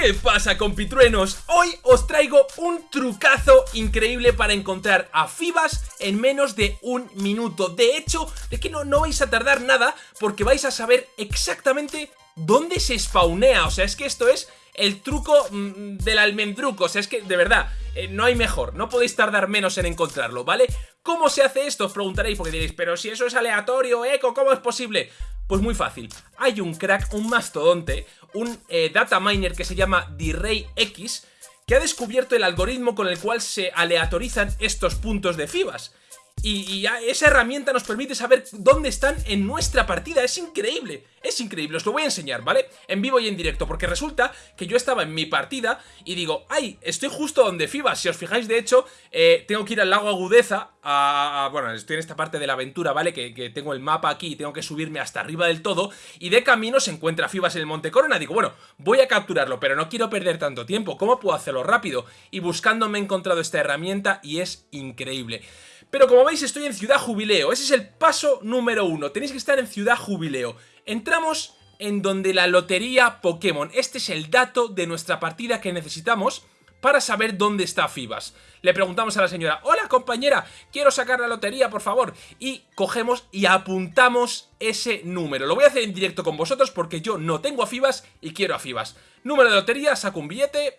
¿Qué pasa compitruenos? Hoy os traigo un trucazo increíble para encontrar a Fibas en menos de un minuto De hecho, de que no, no vais a tardar nada porque vais a saber exactamente dónde se spawnea O sea, es que esto es el truco mm, del almendruco O sea, es que de verdad, eh, no hay mejor No podéis tardar menos en encontrarlo, ¿vale? ¿Cómo se hace esto? Os preguntaréis porque diréis Pero si eso es aleatorio, Eco, ¿cómo es posible? Pues muy fácil, hay un crack, un mastodonte, un eh, data miner que se llama D-Ray X que ha descubierto el algoritmo con el cual se aleatorizan estos puntos de FIBAS. Y, esa herramienta nos permite saber dónde están en nuestra partida, es increíble, es increíble, os lo voy a enseñar, ¿vale? En vivo y en directo, porque resulta que yo estaba en mi partida y digo, ay, estoy justo donde FIBA, si os fijáis de hecho, eh, tengo que ir al lago Agudeza, a, bueno, estoy en esta parte de la aventura, ¿vale? Que, tengo el mapa aquí y tengo que subirme hasta arriba del todo, y de camino se encuentra FIBAS en el Monte Corona, digo, bueno, voy a capturarlo, pero no quiero perder tanto tiempo, ¿cómo puedo hacerlo rápido? Y buscando me he encontrado esta herramienta y es increíble. Pero como veis estoy en Ciudad Jubileo, ese es el paso número uno, tenéis que estar en Ciudad Jubileo. Entramos en donde la lotería Pokémon, este es el dato de nuestra partida que necesitamos para saber dónde está Fibas. Le preguntamos a la señora, hola compañera, quiero sacar la lotería por favor. Y cogemos y apuntamos ese número. Lo voy a hacer en directo con vosotros porque yo no tengo a Fibas y quiero a Fibas. Número de lotería, saco un billete,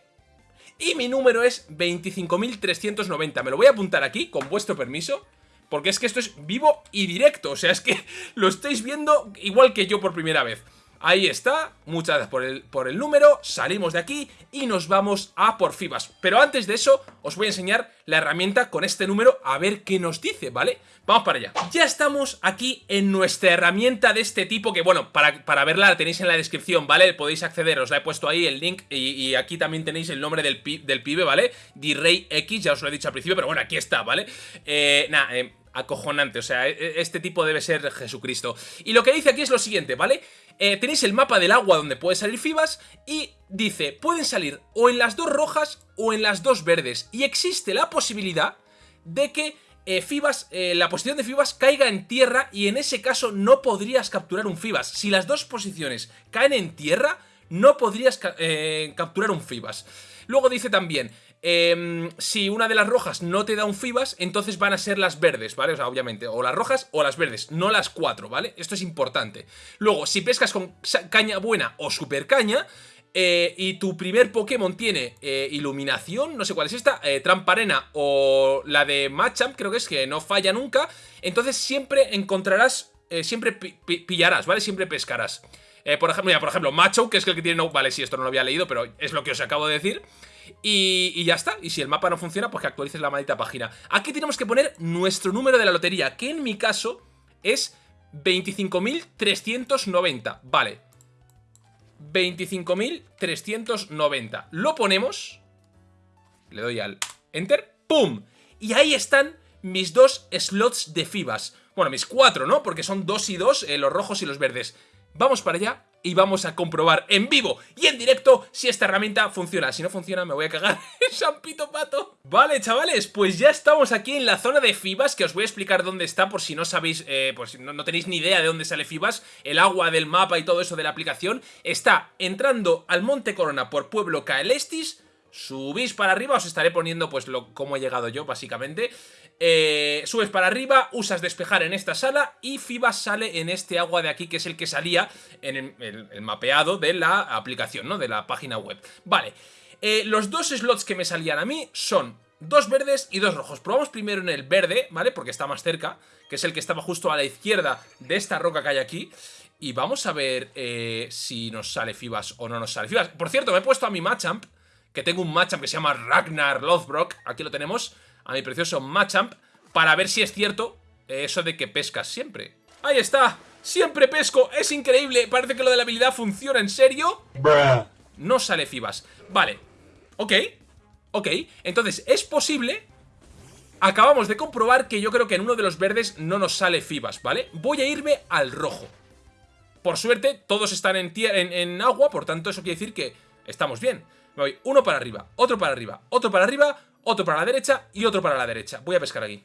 y mi número es 25.390. Me lo voy a apuntar aquí, con vuestro permiso. Porque es que esto es vivo y directo. O sea, es que lo estáis viendo igual que yo por primera vez. Ahí está, muchas gracias por el, número, salimos de aquí y nos vamos a por FIBAS. Pero antes de eso, os voy a enseñar la herramienta con este número a ver qué nos dice, ¿vale? Vamos para allá. Ya estamos aquí en nuestra herramienta de este tipo que, bueno, para, para verla la tenéis en la descripción, ¿vale? Podéis acceder, os la he puesto ahí el link y, aquí también tenéis el nombre del, del pibe, ¿vale? D-Ray X, ya os lo he dicho al principio, pero bueno, aquí está, ¿vale? Eh, nada, eh, acojonante, o sea, e, e, este tipo debe ser Jesucristo. Y lo que dice aquí es lo siguiente, ¿vale? Eh, tenéis el mapa del agua donde puede salir Fibas y dice, pueden salir o en las dos rojas o en las dos verdes. Y existe la posibilidad de que eh, Fibas, eh, la posición de Fibas caiga en tierra y en ese caso no podrías capturar un Fibas. Si las dos posiciones caen en tierra, no podrías capturar un Fibas. Luego dice también, Em, si una de las rojas no te da un Fibas, entonces van a ser las verdes, ¿vale? O sea, obviamente, o las rojas o las verdes, no las cuatro, ¿vale? Esto es importante. Luego, si pescas con caña buena o super caña, eh, y tu primer Pokémon tiene eh, iluminación, no sé cuál es esta, eh, Tramparena o la de Machamp, creo que es que no falla nunca, entonces siempre encontrarás, siempre pillarás, ¿vale? Siempre pescarás. Por ejemplo, por ejemplo, Macho, que es el que tiene... No, vale, sí, esto no lo había leído, pero es lo que os acabo de decir. Y, ya está, y si el mapa no funciona, pues que actualices la maldita página. Aquí tenemos que poner nuestro número de la lotería Que en mi caso es 25.390 Vale. 25.390 Lo ponemos Le doy al Enter ¡Pum! Y ahí están mis dos slots de FIBAS. Bueno, mis cuatro, ¿no? Porque son dos y dos, eh, los rojos y los verdes Vamos para allá y vamos a comprobar en vivo y en directo si esta herramienta funciona. Si no funciona me voy a cagar en Champito Pato. Vale, chavales, pues ya estamos aquí en la zona de Fibas, que os voy a explicar dónde está por si no sabéis, eh, pues no, no, tenéis ni idea de dónde sale Fibas, el agua del mapa y todo eso de la aplicación. Está entrando al Monte Corona por Pueblo Caelestis, subís para arriba, os estaré poniendo pues lo, cómo he llegado yo básicamente. Eh, subes para arriba, usas despejar en esta sala y FIBA sale en este agua de aquí que es el que salía en el, mapeado de la aplicación, ¿no? De la página web. Vale, eh, los dos slots que me salían a mí son dos verdes y dos rojos. Probamos primero en el verde, ¿vale? Porque está más cerca, que es el que estaba justo a la izquierda de esta roca que hay aquí. Y vamos a ver eh, si nos sale Fibas o no nos sale Fibas. Por cierto, me he puesto a mi Machamp, que tengo un Machamp que se llama Ragnar Lothbrok. Aquí lo tenemos a mi precioso Machamp para ver si es cierto eso de que pescas siempre. ¡Ahí está! ¡Siempre pesco! ¡Es increíble! Parece que lo de la habilidad funciona, ¿en serio? No sale Fibas. Vale. Ok. Ok. Entonces, es posible... Acabamos de comprobar que yo creo que en uno de los verdes no nos sale Fibas, ¿vale? Voy a irme al rojo. Por suerte, todos están en, en, en agua, por tanto eso quiere decir que estamos bien. Me voy uno para arriba, otro para arriba, otro para arriba, otro para la derecha y otro para la derecha. Voy a pescar aquí.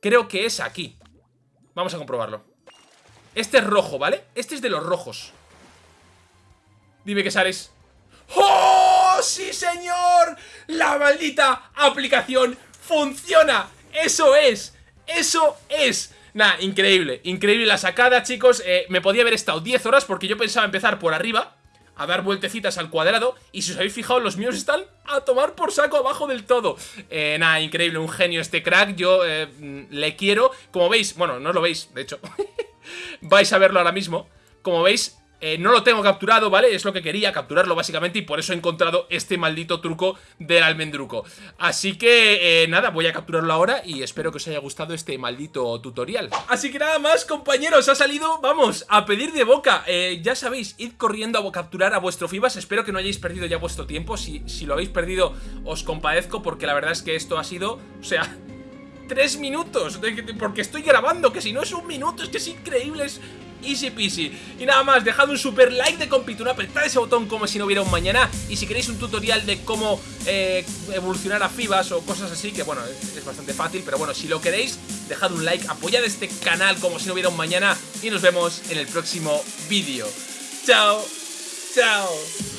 Creo que es aquí. Vamos a comprobarlo. Este es rojo, ¿vale? Este es de los rojos. Dime que sales. ¡Oh! sí señor! La maldita aplicación funciona. Eso es, eso es. Nah, increíble, increíble la sacada, chicos. Eh, me podía haber estado 10 horas porque yo pensaba empezar por arriba a dar vueltecitas al cuadrado Y si os habéis fijado, los míos están a tomar por saco abajo del todo. Eh, Nada, increíble, un genio este crack Yo eh, mm, le quiero Como veis, bueno, no lo veis, de hecho Vais a verlo ahora mismo Como veis, eh, no lo tengo capturado, ¿vale? Es lo que quería, capturarlo básicamente y por eso he encontrado este maldito truco del almendruco. Así que, eh, nada, voy a capturarlo ahora y espero que os haya gustado este maldito tutorial. Así que nada más, compañeros, ha salido, vamos, a pedir de boca. Eh, ya sabéis, id corriendo a capturar a vuestro Fibas, espero que no hayáis perdido ya vuestro tiempo. Si, si lo habéis perdido, os compadezco porque la verdad es que esto ha sido, o sea tres minutos Porque estoy grabando, que si no es un minuto Es que es increíble, es easy peasy. Y nada más, dejad un super like de compituna Apretad ese botón como si no hubiera un mañana. Y si queréis un tutorial de cómo eh, evolucionar a FIBAS o cosas así Que bueno, es, bastante fácil Pero bueno, si lo queréis, dejad un like Apoyad este canal como si no hubiera un mañana Y nos vemos en el próximo vídeo. Chao, chao